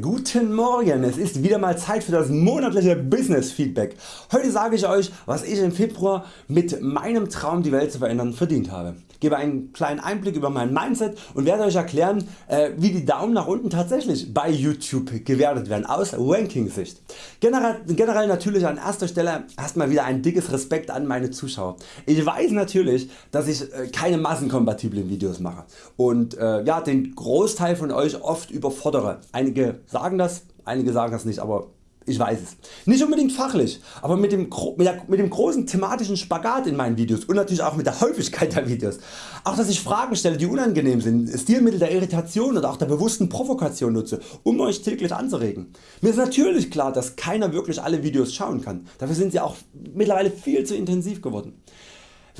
Guten Morgen, es ist wieder mal Zeit für das monatliche Business Feedback. Heute sage ich Euch was ich im Februar mit meinem Traum die Welt zu verändern verdient habe. Gebe einen kleinen Einblick über mein Mindset und werde Euch erklären äh, wie die Daumen nach unten tatsächlich bei YouTube gewertet werden aus Ranking Sicht. Generell, generell natürlich an erster Stelle erstmal wieder ein dickes Respekt an meine Zuschauer. Ich weiß natürlich dass ich äh, keine massenkompatiblen Videos mache und äh, ja, den Großteil von Euch oft überfordere. Einige sagen das, einige sagen das nicht, aber ich weiß es. Nicht unbedingt fachlich, aber mit dem, mit, der, mit dem großen thematischen Spagat in meinen Videos und natürlich auch mit der Häufigkeit der Videos. Auch dass ich Fragen stelle die unangenehm sind, Stilmittel der Irritation oder auch der bewussten Provokation nutze, um Euch täglich anzuregen. Mir ist natürlich klar dass keiner wirklich alle Videos schauen kann, dafür sind sie auch mittlerweile viel zu intensiv geworden.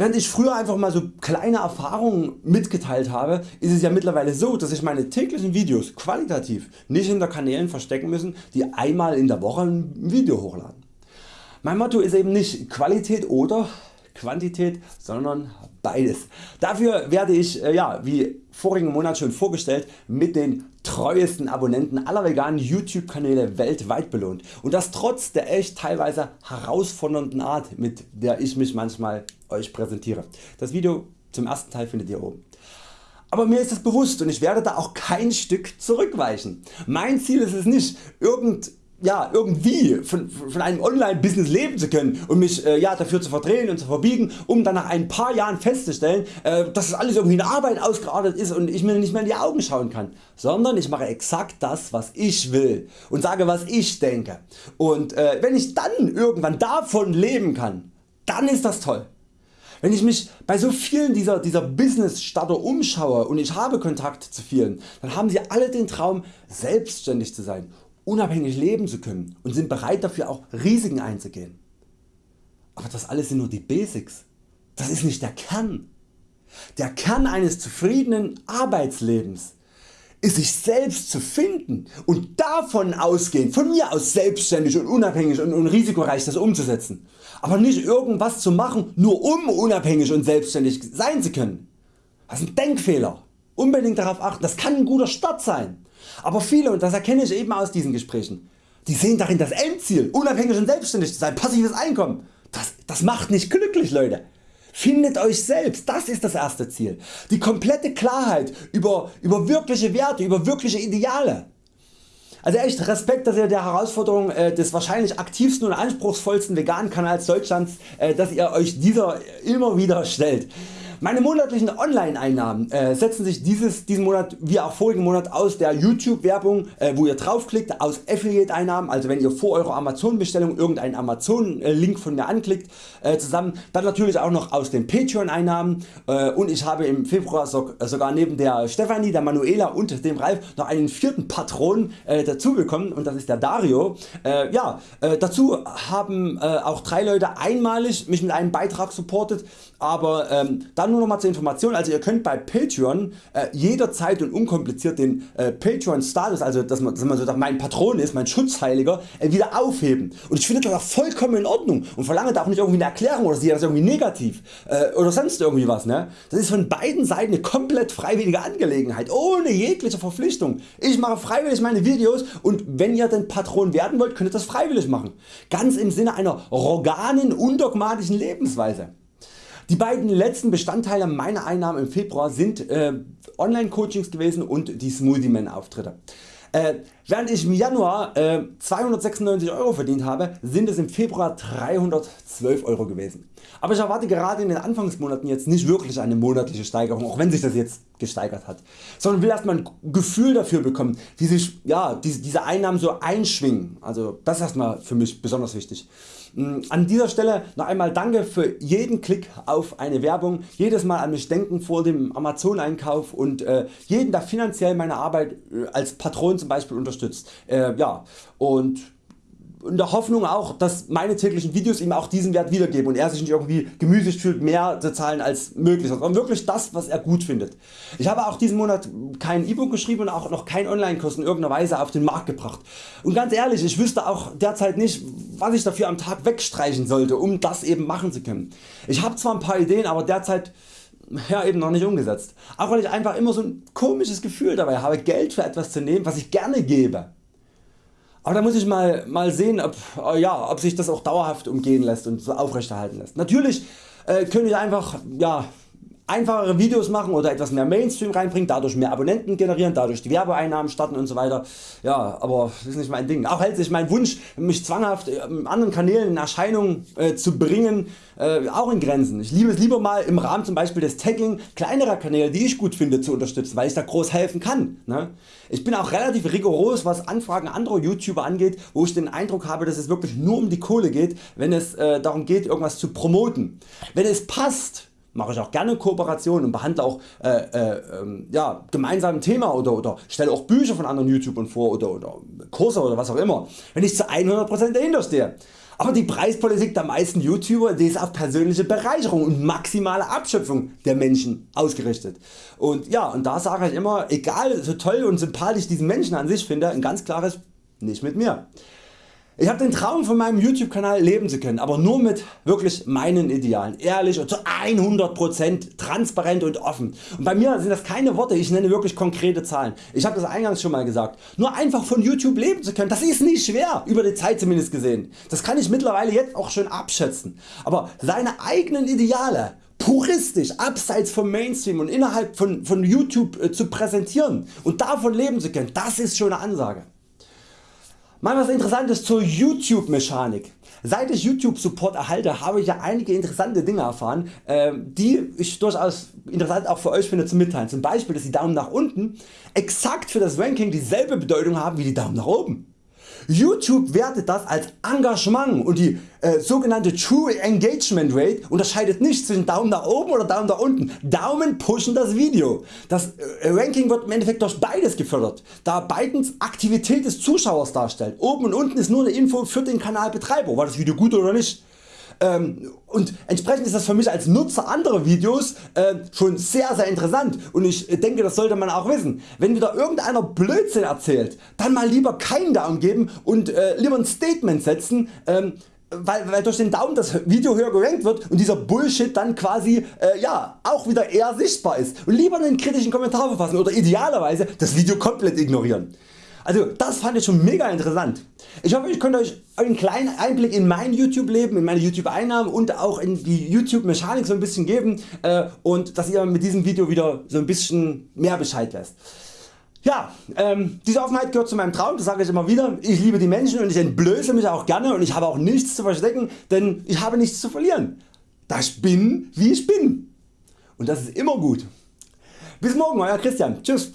Während ich früher einfach mal so kleine Erfahrungen mitgeteilt habe, ist es ja mittlerweile so, dass ich meine täglichen Videos qualitativ nicht hinter Kanälen verstecken müssen, die einmal in der Woche ein Video hochladen. Mein Motto ist eben nicht Qualität oder Quantität, sondern beides. Dafür werde ich, äh, ja, wie vorigen Monat schon vorgestellt, mit den treuesten Abonnenten aller veganen YouTube Kanäle weltweit belohnt und das trotz der echt teilweise herausfordernden Art mit der ich mich manchmal Euch präsentiere. Das Video zum ersten Teil findet ihr oben. Aber mir ist das bewusst und ich werde da auch kein Stück zurückweichen. Mein Ziel ist es nicht irgend ja, irgendwie von, von einem Online-Business leben zu können und mich äh, ja, dafür zu verdrehen und zu verbiegen, um dann nach ein paar Jahren festzustellen, äh, dass das alles irgendwie eine Arbeit ausgeartet ist und ich mir nicht mehr in die Augen schauen kann, sondern ich mache exakt das was ich will und sage was ich denke und äh, wenn ich dann irgendwann davon leben kann, dann ist das toll. Wenn ich mich bei so vielen dieser, dieser Business Starter umschaue und ich habe Kontakt zu vielen, dann haben sie alle den Traum selbstständig zu sein unabhängig leben zu können und sind bereit dafür auch Risiken einzugehen. Aber das alles sind nur die Basics. Das ist nicht der Kern. Der Kern eines zufriedenen Arbeitslebens ist sich selbst zu finden und davon ausgehend, von mir aus selbstständig und unabhängig und, und risikoreich das umzusetzen. Aber nicht irgendwas zu machen nur um unabhängig und selbstständig sein zu können. Das ist ein Denkfehler. Unbedingt darauf achten, das kann ein guter Start sein. Aber viele und das erkenne ich eben aus diesen Gesprächen, die sehen darin das Endziel unabhängig und selbstständig zu sein, passives Einkommen. Das, das macht nicht glücklich Leute. Findet Euch selbst, das ist das erste Ziel. Die komplette Klarheit über, über wirkliche Werte, über wirkliche Ideale. Also echt Respekt dass ihr der Herausforderung äh, des wahrscheinlich aktivsten und anspruchsvollsten veganen Kanals Deutschlands, äh, dass ihr Euch dieser immer wieder stellt. Meine monatlichen Online-Einnahmen äh, setzen sich dieses, diesen Monat wie auch vorigen Monat aus der YouTube Werbung äh, wo ihr draufklickt, aus Affiliate Einnahmen, also wenn ihr vor eurer Amazon Bestellung irgendeinen Amazon Link von mir anklickt äh, zusammen, dann natürlich auch noch aus den Patreon Einnahmen äh, und ich habe im Februar so, sogar neben der Stefanie, der Manuela und dem Ralf noch einen vierten Patron äh, dazu bekommen und das ist der Dario. Äh, ja, dazu haben auch drei Leute einmalig mich mit einem Beitrag supportet, aber ähm, dann nur noch mal zur Information, also ihr könnt bei Patreon äh, jederzeit und unkompliziert den äh, Patreon Status, also dass man, dass man so sagt, mein Patron ist, mein Schutzheiliger, äh, wieder aufheben und ich finde das auch vollkommen in Ordnung und verlange da auch nicht irgendwie eine Erklärung oder sehe das irgendwie negativ äh, oder sonst irgendwie was. Ne? Das ist von beiden Seiten eine komplett freiwillige Angelegenheit, ohne jegliche Verpflichtung. Ich mache freiwillig meine Videos und wenn ihr den Patron werden wollt, könnt ihr das freiwillig machen. Ganz im Sinne einer organen, undogmatischen Lebensweise. Die beiden letzten Bestandteile meiner Einnahmen im Februar sind äh, Online Coachings gewesen und die Smoothie Man Auftritte. Äh, während ich im Januar äh, 296 Euro verdient habe, sind es im Februar 312 Euro gewesen. Aber ich erwarte gerade in den Anfangsmonaten jetzt nicht wirklich eine monatliche Steigerung, auch wenn sich das jetzt gesteigert hat, sondern will erstmal ein Gefühl dafür bekommen, wie sich ja, diese, Einnahmen so einschwingen. Also das ist erstmal für mich besonders wichtig. Mm, an dieser Stelle noch einmal danke für jeden Klick auf eine Werbung, jedes Mal an mich denken vor dem Amazon Einkauf und äh, jeden der finanziell meine Arbeit äh, als Patron zum Beispiel unterstützt. Äh, ja, und in der Hoffnung auch dass meine täglichen Videos ihm auch diesen Wert wiedergeben und er sich nicht irgendwie gemüßigt fühlt mehr zu zahlen als möglich, sondern wirklich das was er gut findet. Ich habe auch diesen Monat kein E-Book geschrieben und auch noch kein Online-Kurs in irgendeiner Weise auf den Markt gebracht. Und ganz ehrlich ich wüsste auch derzeit nicht was ich dafür am Tag wegstreichen sollte um das eben machen zu können. Ich habe zwar ein paar Ideen aber derzeit ja, eben noch nicht umgesetzt. Auch weil ich einfach immer so ein komisches Gefühl dabei habe Geld für etwas zu nehmen was ich gerne gebe aber da muss ich mal, mal sehen ob, äh, ja, ob sich das auch dauerhaft umgehen lässt und aufrechterhalten lässt. Natürlich äh, könnte ich einfach ja, einfachere Videos machen oder etwas mehr Mainstream reinbringen, dadurch mehr Abonnenten generieren, dadurch die Werbeeinnahmen starten und so weiter. Ja, aber das ist nicht mein Ding. Auch hält sich mein Wunsch mich zwanghaft in ähm, anderen Kanälen in Erscheinung äh, zu bringen äh, auch in Grenzen. Ich liebe es lieber mal im Rahmen zum Beispiel des Tagging kleinerer Kanäle die ich gut finde zu unterstützen, weil ich da groß helfen kann. Ne? Ich bin auch relativ rigoros was Anfragen anderer YouTuber angeht, wo ich den Eindruck habe dass es wirklich nur um die Kohle geht, wenn es äh, darum geht irgendwas zu promoten. Wenn es passt mache ich auch gerne Kooperationen und behandle auch äh, äh, ähm, ja, gemeinsam ein Thema oder, oder stelle auch Bücher von anderen YouTubern vor oder, oder Kurse oder was auch immer, wenn ich zu 100% dahinter stehe. Aber die Preispolitik der meisten YouTuber die ist auf persönliche Bereicherung und maximale Abschöpfung der Menschen ausgerichtet. Und ja und da sage ich immer, egal so toll und sympathisch diesen Menschen an sich finde, ein ganz klares nicht mit mir. Ich habe den Traum von meinem YouTube Kanal leben zu können, aber nur mit wirklich meinen Idealen, ehrlich und zu 100% transparent und offen. Und bei mir sind das keine Worte, ich nenne wirklich konkrete Zahlen. Ich habe das eingangs schon mal gesagt. Nur einfach von YouTube leben zu können, das ist nicht schwer, über die Zeit zumindest gesehen. Das kann ich mittlerweile jetzt auch schon abschätzen. Aber seine eigenen Ideale puristisch abseits vom Mainstream und innerhalb von, von YouTube äh, zu präsentieren und davon leben zu können, das ist schon eine Ansage. Mal was interessantes zur YouTube Mechanik. Seit ich YouTube Support erhalte habe ich ja einige interessante Dinge erfahren ähm, die ich durchaus interessant auch für Euch finde zu mitteilen. Zum Beispiel dass die Daumen nach unten exakt für das Ranking dieselbe Bedeutung haben wie die Daumen nach oben. YouTube wertet das als Engagement und die äh, sogenannte True Engagement Rate unterscheidet nicht zwischen Daumen nach oben oder Daumen nach unten. Daumen pushen das Video. Das äh, Ranking wird im Endeffekt durch beides gefördert, da beides Aktivität des Zuschauers darstellt. Oben und unten ist nur eine Info für den Kanalbetreiber, war das Video gut oder nicht. Ähm, und entsprechend ist das für mich als Nutzer anderer Videos äh, schon sehr sehr interessant und ich denke das sollte man auch wissen. Wenn wieder irgendeiner Blödsinn erzählt, dann mal lieber keinen Daumen geben und äh, lieber ein Statement setzen, ähm, weil, weil durch den Daumen das Video höher gerankt wird und dieser Bullshit dann quasi äh, ja, auch wieder eher sichtbar ist und lieber einen kritischen Kommentar verfassen oder idealerweise das Video komplett ignorieren. Also das fand ich schon mega interessant. Ich hoffe ich konnte Euch einen kleinen Einblick in mein YouTube Leben, in meine YouTube Einnahmen und auch in die YouTube Mechanik so ein bisschen geben äh, und dass ihr mit diesem Video wieder so ein bisschen mehr Bescheid wisst. Ja, ähm, diese Offenheit gehört zu meinem Traum, das sage ich immer wieder. Ich liebe die Menschen und ich entblöße mich auch gerne und ich habe auch nichts zu verstecken, denn ich habe nichts zu verlieren. Da ich bin wie ich bin. Und das ist immer gut. Bis morgen Euer Christian. Tschüss.